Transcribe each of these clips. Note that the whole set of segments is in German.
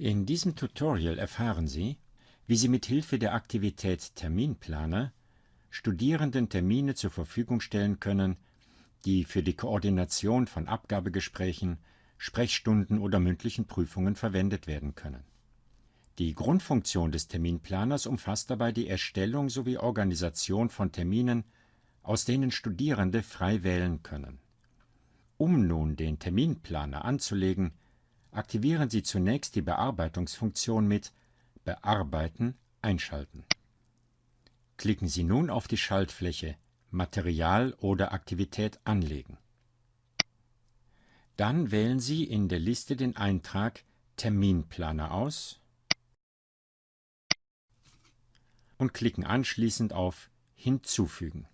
In diesem Tutorial erfahren Sie, wie Sie mit Hilfe der Aktivität Terminplaner Studierenden Termine zur Verfügung stellen können, die für die Koordination von Abgabegesprächen, Sprechstunden oder mündlichen Prüfungen verwendet werden können. Die Grundfunktion des Terminplaners umfasst dabei die Erstellung sowie Organisation von Terminen, aus denen Studierende frei wählen können. Um nun den Terminplaner anzulegen, aktivieren Sie zunächst die Bearbeitungsfunktion mit Bearbeiten einschalten. Klicken Sie nun auf die Schaltfläche Material oder Aktivität anlegen. Dann wählen Sie in der Liste den Eintrag Terminplaner aus und klicken anschließend auf Hinzufügen.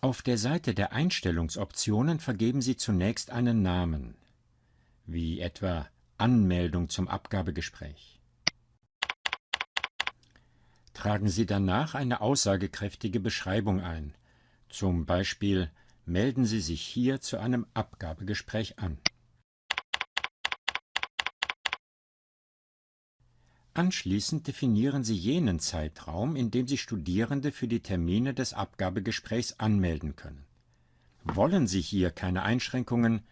Auf der Seite der Einstellungsoptionen vergeben Sie zunächst einen Namen wie etwa Anmeldung zum Abgabegespräch. Tragen Sie danach eine aussagekräftige Beschreibung ein, zum Beispiel melden Sie sich hier zu einem Abgabegespräch an. Anschließend definieren Sie jenen Zeitraum, in dem Sie Studierende für die Termine des Abgabegesprächs anmelden können. Wollen Sie hier keine Einschränkungen,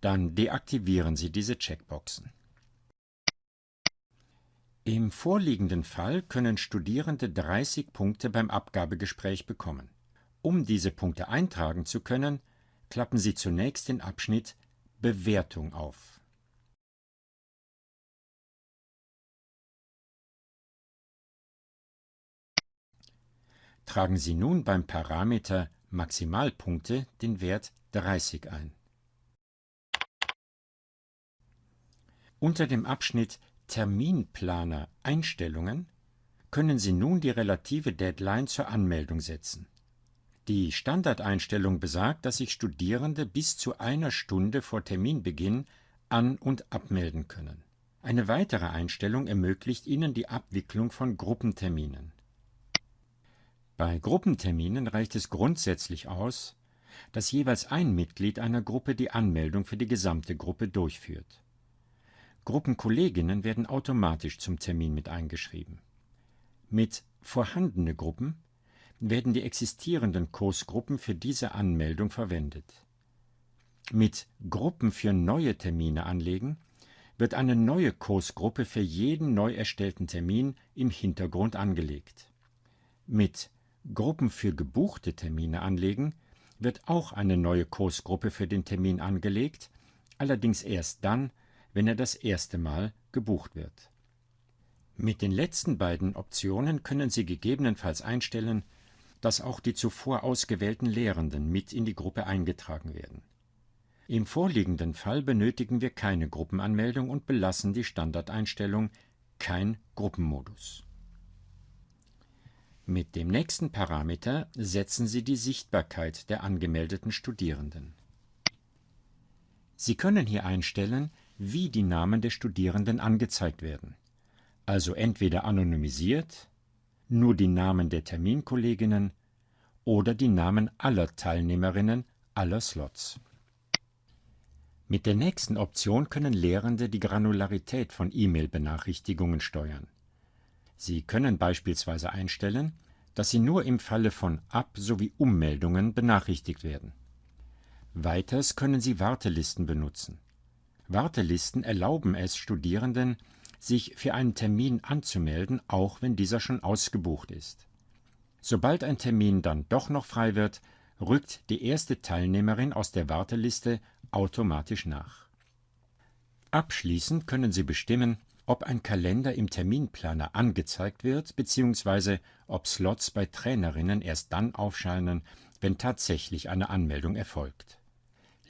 dann deaktivieren Sie diese Checkboxen. Im vorliegenden Fall können Studierende 30 Punkte beim Abgabegespräch bekommen. Um diese Punkte eintragen zu können, klappen Sie zunächst den Abschnitt Bewertung auf. Tragen Sie nun beim Parameter Maximalpunkte den Wert 30 ein. Unter dem Abschnitt Terminplaner Einstellungen können Sie nun die relative Deadline zur Anmeldung setzen. Die Standardeinstellung besagt, dass sich Studierende bis zu einer Stunde vor Terminbeginn an- und abmelden können. Eine weitere Einstellung ermöglicht Ihnen die Abwicklung von Gruppenterminen. Bei Gruppenterminen reicht es grundsätzlich aus, dass jeweils ein Mitglied einer Gruppe die Anmeldung für die gesamte Gruppe durchführt. Gruppenkolleginnen werden automatisch zum Termin mit eingeschrieben. Mit vorhandene Gruppen werden die existierenden Kursgruppen für diese Anmeldung verwendet. Mit Gruppen für neue Termine anlegen wird eine neue Kursgruppe für jeden neu erstellten Termin im Hintergrund angelegt. Mit Gruppen für gebuchte Termine anlegen wird auch eine neue Kursgruppe für den Termin angelegt, allerdings erst dann, wenn er das erste Mal gebucht wird. Mit den letzten beiden Optionen können Sie gegebenenfalls einstellen, dass auch die zuvor ausgewählten Lehrenden mit in die Gruppe eingetragen werden. Im vorliegenden Fall benötigen wir keine Gruppenanmeldung und belassen die Standardeinstellung kein Gruppenmodus. Mit dem nächsten Parameter setzen Sie die Sichtbarkeit der angemeldeten Studierenden. Sie können hier einstellen, wie die Namen der Studierenden angezeigt werden. Also entweder anonymisiert, nur die Namen der Terminkolleginnen oder die Namen aller Teilnehmerinnen aller Slots. Mit der nächsten Option können Lehrende die Granularität von E-Mail-Benachrichtigungen steuern. Sie können beispielsweise einstellen, dass sie nur im Falle von Ab- sowie Ummeldungen benachrichtigt werden. Weiters können Sie Wartelisten benutzen. Wartelisten erlauben es Studierenden, sich für einen Termin anzumelden, auch wenn dieser schon ausgebucht ist. Sobald ein Termin dann doch noch frei wird, rückt die erste Teilnehmerin aus der Warteliste automatisch nach. Abschließend können Sie bestimmen, ob ein Kalender im Terminplaner angezeigt wird bzw. ob Slots bei Trainerinnen erst dann aufscheinen, wenn tatsächlich eine Anmeldung erfolgt.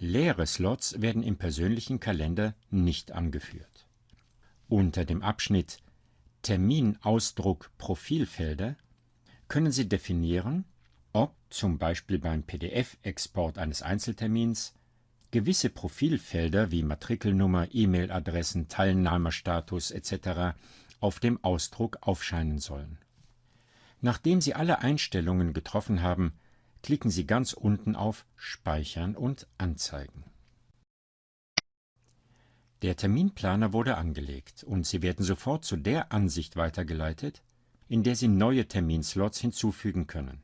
Leere Slots werden im persönlichen Kalender nicht angeführt. Unter dem Abschnitt Terminausdruck Profilfelder können Sie definieren, ob zum Beispiel beim PDF-Export eines Einzeltermins gewisse Profilfelder wie Matrikelnummer, E-Mail-Adressen, Teilnahmerstatus etc. auf dem Ausdruck aufscheinen sollen. Nachdem Sie alle Einstellungen getroffen haben, klicken Sie ganz unten auf Speichern und Anzeigen. Der Terminplaner wurde angelegt und Sie werden sofort zu der Ansicht weitergeleitet, in der Sie neue Terminslots hinzufügen können.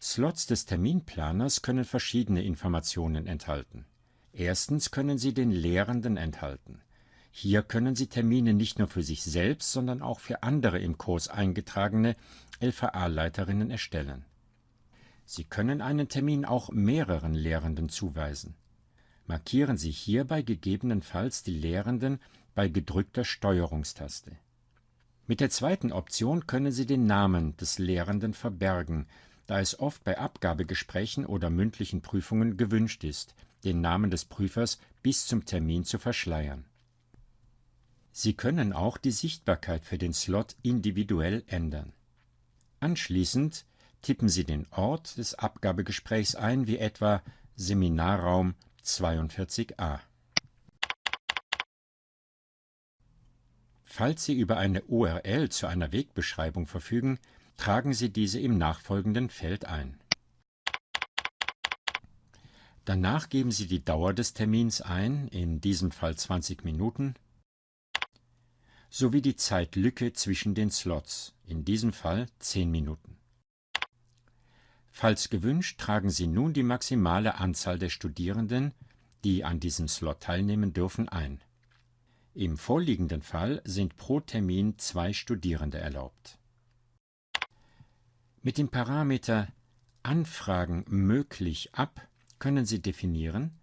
Slots des Terminplaners können verschiedene Informationen enthalten. Erstens können sie den Lehrenden enthalten. Hier können Sie Termine nicht nur für sich selbst, sondern auch für andere im Kurs eingetragene LVA-Leiterinnen erstellen. Sie können einen Termin auch mehreren Lehrenden zuweisen. Markieren Sie hierbei gegebenenfalls die Lehrenden bei gedrückter Steuerungstaste. Mit der zweiten Option können Sie den Namen des Lehrenden verbergen, da es oft bei Abgabegesprächen oder mündlichen Prüfungen gewünscht ist, den Namen des Prüfers bis zum Termin zu verschleiern. Sie können auch die Sichtbarkeit für den Slot individuell ändern. Anschließend tippen Sie den Ort des Abgabegesprächs ein, wie etwa Seminarraum 42a. Falls Sie über eine URL zu einer Wegbeschreibung verfügen, tragen Sie diese im nachfolgenden Feld ein. Danach geben Sie die Dauer des Termins ein, in diesem Fall 20 Minuten, sowie die Zeitlücke zwischen den Slots, in diesem Fall 10 Minuten. Falls gewünscht, tragen Sie nun die maximale Anzahl der Studierenden, die an diesem Slot teilnehmen dürfen, ein. Im vorliegenden Fall sind pro Termin zwei Studierende erlaubt. Mit dem Parameter Anfragen möglich ab können Sie definieren,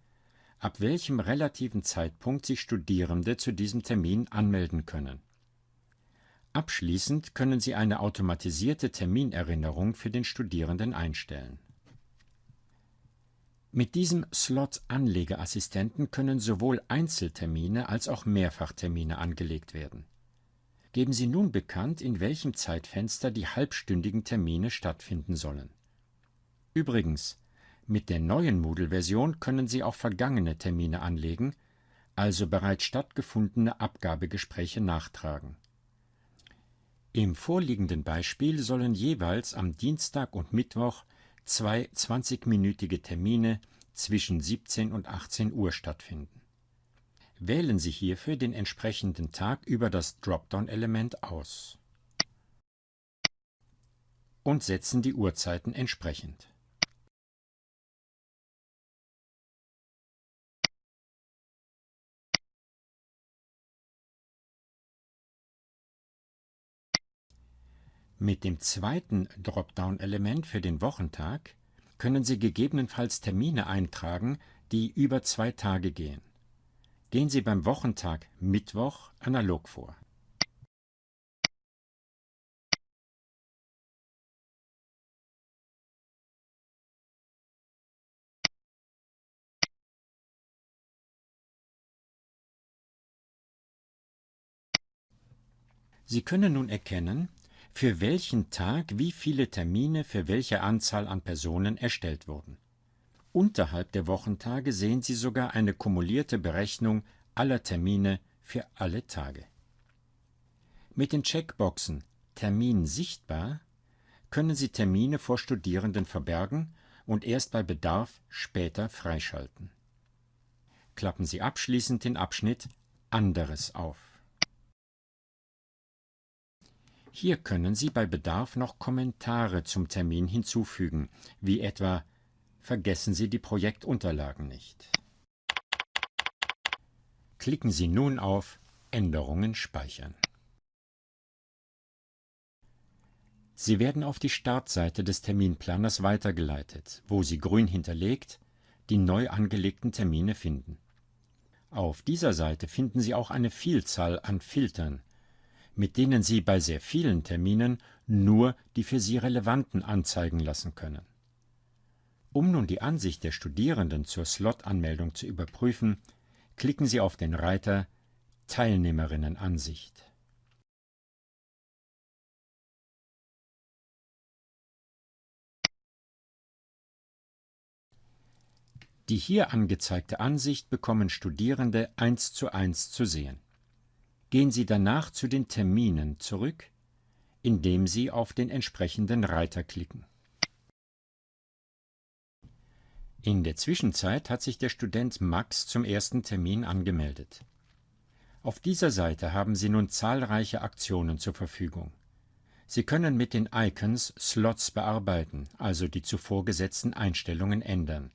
ab welchem relativen Zeitpunkt sich Studierende zu diesem Termin anmelden können. Abschließend können Sie eine automatisierte Terminerinnerung für den Studierenden einstellen. Mit diesem Slot-Anlegeassistenten können sowohl Einzeltermine als auch Mehrfachtermine angelegt werden. Geben Sie nun bekannt, in welchem Zeitfenster die halbstündigen Termine stattfinden sollen. Übrigens, mit der neuen Moodle-Version können Sie auch vergangene Termine anlegen, also bereits stattgefundene Abgabegespräche nachtragen. Im vorliegenden Beispiel sollen jeweils am Dienstag und Mittwoch zwei 20-minütige Termine zwischen 17 und 18 Uhr stattfinden. Wählen Sie hierfür den entsprechenden Tag über das Dropdown-Element aus und setzen die Uhrzeiten entsprechend. Mit dem zweiten Dropdown-Element für den Wochentag können Sie gegebenenfalls Termine eintragen, die über zwei Tage gehen. Gehen Sie beim Wochentag Mittwoch analog vor. Sie können nun erkennen, für welchen Tag wie viele Termine für welche Anzahl an Personen erstellt wurden. Unterhalb der Wochentage sehen Sie sogar eine kumulierte Berechnung aller Termine für alle Tage. Mit den Checkboxen Termin sichtbar können Sie Termine vor Studierenden verbergen und erst bei Bedarf später freischalten. Klappen Sie abschließend den Abschnitt Anderes auf. Hier können Sie bei Bedarf noch Kommentare zum Termin hinzufügen, wie etwa Vergessen Sie die Projektunterlagen nicht. Klicken Sie nun auf Änderungen speichern. Sie werden auf die Startseite des Terminplaners weitergeleitet, wo Sie grün hinterlegt die neu angelegten Termine finden. Auf dieser Seite finden Sie auch eine Vielzahl an Filtern, mit denen Sie bei sehr vielen Terminen nur die für Sie relevanten anzeigen lassen können. Um nun die Ansicht der Studierenden zur Slot-Anmeldung zu überprüfen, klicken Sie auf den Reiter Teilnehmerinnenansicht. Die hier angezeigte Ansicht bekommen Studierende eins zu eins zu sehen. Gehen Sie danach zu den Terminen zurück, indem Sie auf den entsprechenden Reiter klicken. In der Zwischenzeit hat sich der Student Max zum ersten Termin angemeldet. Auf dieser Seite haben Sie nun zahlreiche Aktionen zur Verfügung. Sie können mit den Icons Slots bearbeiten, also die zuvor gesetzten Einstellungen ändern,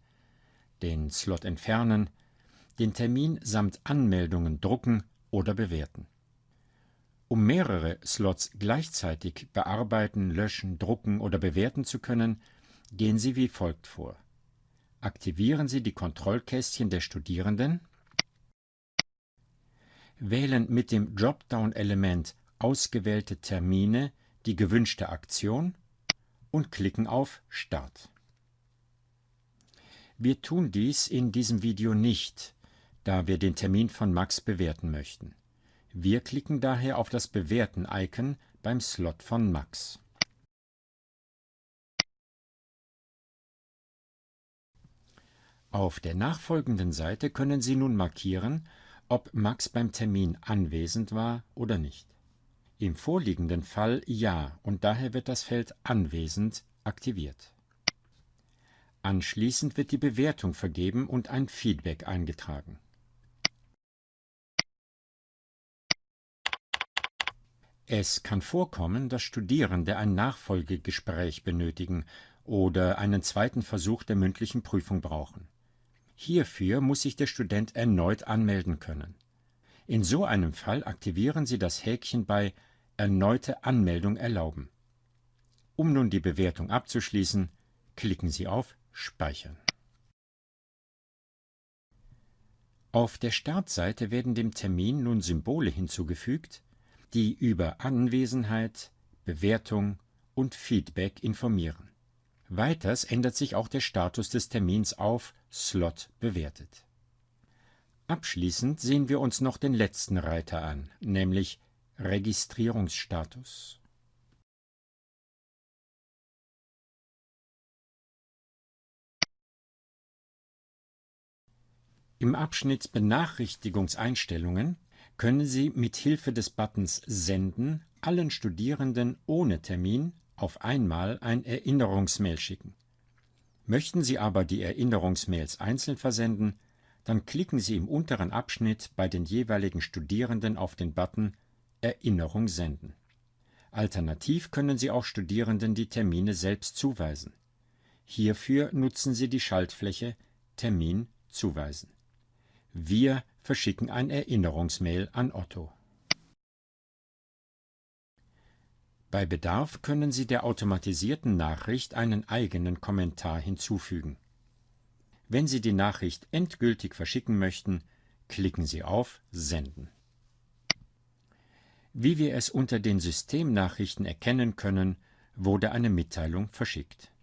den Slot entfernen, den Termin samt Anmeldungen drucken oder bewerten. Um mehrere Slots gleichzeitig bearbeiten, löschen, drucken oder bewerten zu können, gehen Sie wie folgt vor. Aktivieren Sie die Kontrollkästchen der Studierenden, wählen mit dem Dropdown-Element Ausgewählte Termine die gewünschte Aktion und klicken auf Start. Wir tun dies in diesem Video nicht, da wir den Termin von Max bewerten möchten. Wir klicken daher auf das Bewerten-Icon beim Slot von Max. Auf der nachfolgenden Seite können Sie nun markieren, ob Max beim Termin anwesend war oder nicht. Im vorliegenden Fall ja und daher wird das Feld Anwesend aktiviert. Anschließend wird die Bewertung vergeben und ein Feedback eingetragen. Es kann vorkommen, dass Studierende ein Nachfolgegespräch benötigen oder einen zweiten Versuch der mündlichen Prüfung brauchen. Hierfür muss sich der Student erneut anmelden können. In so einem Fall aktivieren Sie das Häkchen bei Erneute Anmeldung erlauben. Um nun die Bewertung abzuschließen, klicken Sie auf Speichern. Auf der Startseite werden dem Termin nun Symbole hinzugefügt, die über Anwesenheit, Bewertung und Feedback informieren. Weiters ändert sich auch der Status des Termins auf Slot bewertet. Abschließend sehen wir uns noch den letzten Reiter an, nämlich Registrierungsstatus. Im Abschnitt Benachrichtigungseinstellungen können Sie mit Hilfe des Buttons Senden allen Studierenden ohne Termin auf einmal ein Erinnerungsmail schicken. Möchten Sie aber die Erinnerungsmails einzeln versenden, dann klicken Sie im unteren Abschnitt bei den jeweiligen Studierenden auf den Button Erinnerung senden. Alternativ können Sie auch Studierenden die Termine selbst zuweisen. Hierfür nutzen Sie die Schaltfläche Termin zuweisen. Wir verschicken ein Erinnerungsmail an Otto. Bei Bedarf können Sie der automatisierten Nachricht einen eigenen Kommentar hinzufügen. Wenn Sie die Nachricht endgültig verschicken möchten, klicken Sie auf Senden. Wie wir es unter den Systemnachrichten erkennen können, wurde eine Mitteilung verschickt